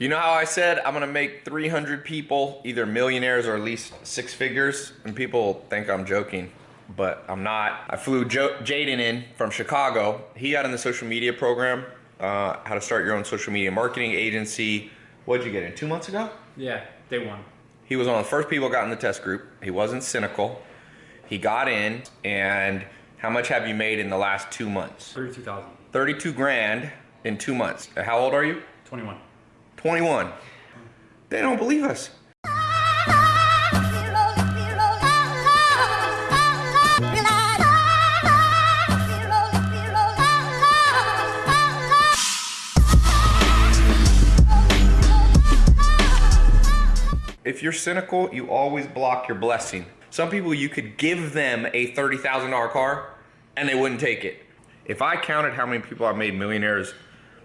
You know how I said I'm gonna make 300 people either millionaires or at least six figures? And people think I'm joking, but I'm not. I flew jo Jaden in from Chicago. He got in the social media program, uh, how to start your own social media marketing agency. What'd you get in, two months ago? Yeah, day one. He was one of the first people got in the test group. He wasn't cynical. He got in, and how much have you made in the last two months? 32,000. 32 grand in two months. How old are you? 21. 21. They don't believe us. If you're cynical, you always block your blessing. Some people, you could give them a $30,000 car and they wouldn't take it. If I counted how many people I've made millionaires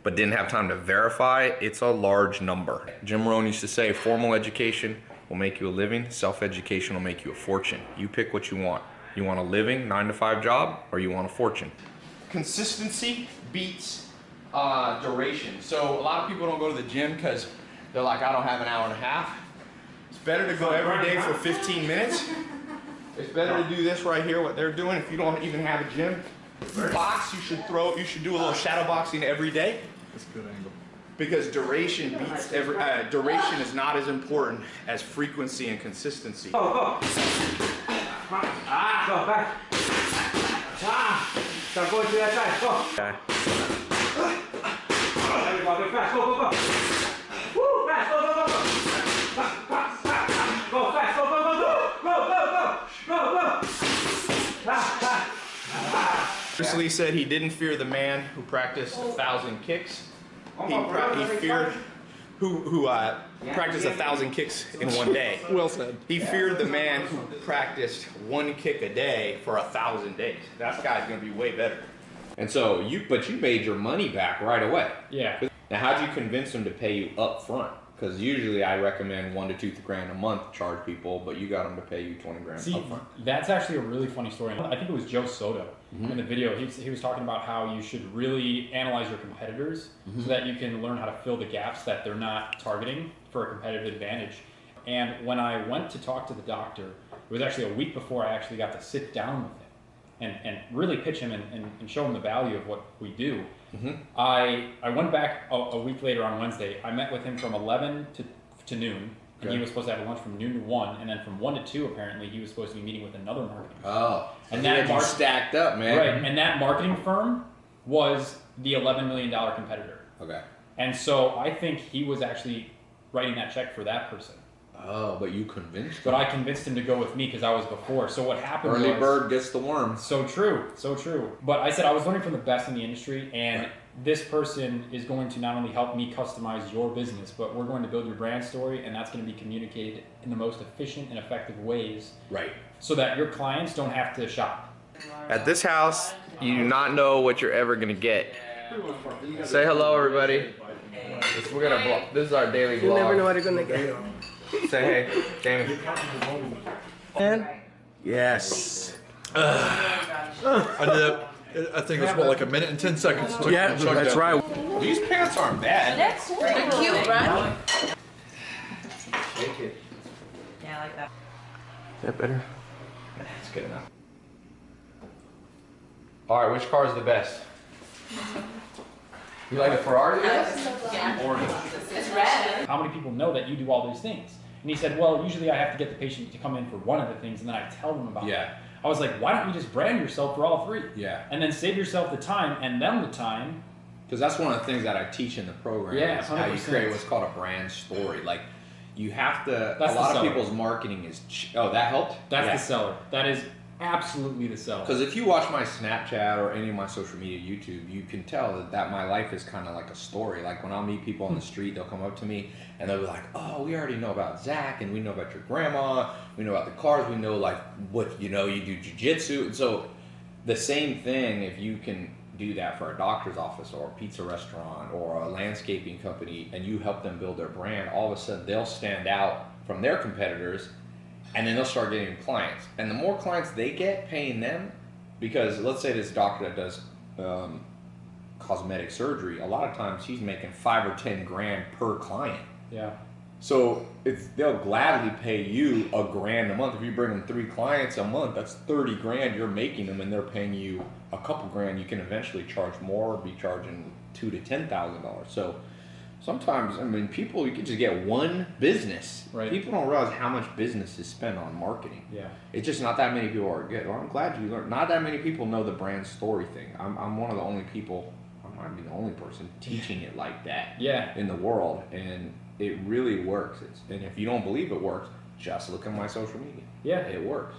but didn't have time to verify, it's a large number. Jim Rohn used to say, formal education will make you a living, self-education will make you a fortune. You pick what you want. You want a living, nine to five job, or you want a fortune? Consistency beats uh, duration. So a lot of people don't go to the gym because they're like, I don't have an hour and a half. It's better to go every day for 15 minutes. It's better to do this right here, what they're doing, if you don't even have a gym. Box, you should throw, you should do a little shadow boxing every day. That's a good angle. Because duration beats every, uh, duration is not as important as frequency and consistency. Go, go. Ah, go back. Ah, start going to that side. Go. Okay. Go. Go, go, go. Woo, fast. Go, go, go, go. Go fast. Go, go, go, go. Go, go, go. Go, go. Ah, ah. Bruce Lee said he didn't fear the man who practiced a thousand kicks. He, he feared who, who uh, practiced a thousand kicks in one day. Well said. He feared the man who practiced one kick a day for a thousand days. That guy's gonna be way better. And so you, but you made your money back right away. Yeah. Now, how'd you convince them to pay you up front? Because usually I recommend one to two grand a month charge people, but you got them to pay you 20 grand See, up front. that's actually a really funny story. I think it was Joe Soto Mm-hmm. in the video. He, was- he was talking about how you should really analyze your competitors Mm-hmm. so that you can learn how to fill the gaps that they're not targeting for a competitive advantage. And when I went to talk to the doctor, it was actually a week before I actually got to sit down with him and, and really pitch him and, and, and show him the value of what we do. Mm-hmm. I, I went back a, a week later on Wednesday. I met with him from 11 to, to noon. And he was supposed to have a lunch from noon to 1. And then from 1 to 2, apparently, he was supposed to be meeting with another marketing Oh, And that mark- stacked up, man. Right, and that marketing firm was the $11 million competitor. Okay. And so I think he was actually writing that check for that person. Oh, but you convinced But them. I convinced him to go with me because I was before. So what happened Early was, bird gets the worm. So true, so true. But I said I was learning from the best in the industry, and Right. this person is going to not only help me customize your business, but we're going to build your brand story, and that's going to be communicated in the most efficient and effective ways Right. so that your clients don't have to shop. At this house, you do not know what you're ever gonna get. Say hello, everybody. This, we're gonna vlog. This is our daily vlog. You never know what you're gonna get. Say hey, Damon. And yes. I did. I think it was what, like a minute and ten seconds. Took Yeah, to that's that. right. These pants aren't bad. They're cute, right? Shake it. Yeah, I like that. Is that better? That's good enough. All right, which car is the best? You like a Ferrari? Or It's red. How many people know that you do all these things? And he said, Well, usually I have to get the patient to come in for one of the things, and then I tell them about it. Yeah. I was like, Why don't you just brand yourself for all three? Yeah. And then save yourself the time and them the time. Because that's one of the things that I teach in the program. Yeah, how you create what's called a brand story. Like, you have to. That's a lot of people's marketing is. Oh, that helped. That's yeah. the seller. That is absolutely the seller. Because if you watch my Snapchat or any of my social media, YouTube, you can tell that, that my life is kind of like a story. Like when I'll meet people on the hmm. street, they'll come up to me and they'll be like, "Oh, we already know about Zach, and we know about your grandma. We know about the cars. We know like what you know. You do jujitsu, and so the same thing. If you can do that for a doctor's office or a pizza restaurant or a landscaping company, and you help them build their brand, all of a sudden they'll stand out from their competitors and then they'll start getting clients. And the more clients they get paying them, because let's say this doctor that does um, cosmetic surgery, a lot of times he's making five or ten grand per client. Yeah. So it's they'll gladly pay you a grand a month if you bring them three clients a month. That's thirty grand you're making them, and they're paying you a couple grand. You can eventually charge more, be charging two to ten thousand dollars. So sometimes, I mean, people you can just get one business. Right. People don't realize how much business is spent on marketing. Yeah. It's just not that many people are good. Well, I'm glad you learned. Not that many people know the brand story thing. I'm, I'm one of the only people. I might be the only person teaching it like that Yeah. in the world, and it really works. It's, and if you don't believe it works, just look at my social media. Yeah. It works.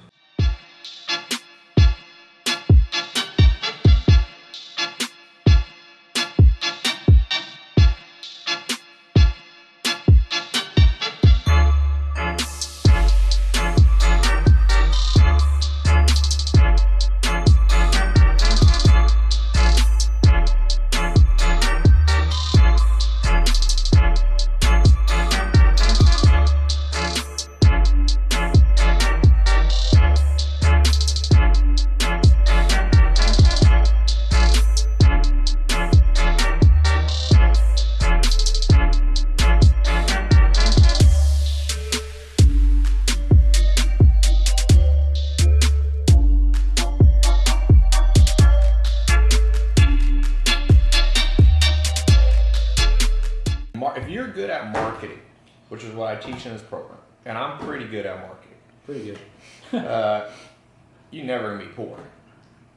If you're good at marketing, which is what I teach in this program, and I'm pretty good at marketing, Pretty good. uh, you're never gonna be poor.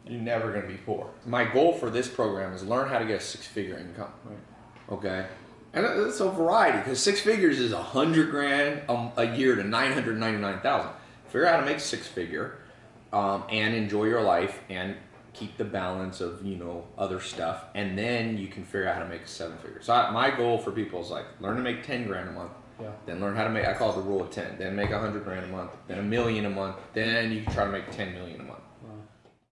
You're never gonna be poor. My goal for this program is learn how to get a six-figure income. Right. Okay, and it's a variety because six figures is a hundred grand a, a year to nine hundred ninety-nine thousand. Figure out how to make six figure, um, and enjoy your life and keep the balance of you know other stuff, and then you can figure out how to make a seven figure. So I, my goal for people is like learn to make ten grand a month. Yeah. Then learn how to make. I call it the rule of ten. Then make a hundred grand a month. Then a million a month. Then you can try to make ten million a month.